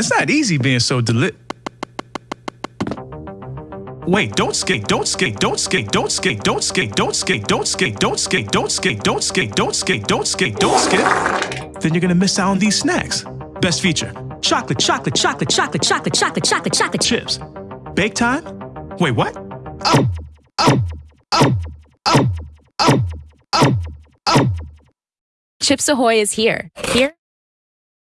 It's not easy being so deli- Wait, don't skate, don't skate, don't skate, don't skate, don't skate, don't skate, don't skate, don't skate, don't skate, don't skate, don't skate, don't skate, don't skate. Then you're gonna miss out on these snacks. Best feature, chocolate, chocolate, chocolate, chocolate, chocolate, chocolate, chocolate, chocolate chips. Bake time? Wait, what? Oh, oh, oh, oh, oh, oh, oh. Chips Ahoy is here. Here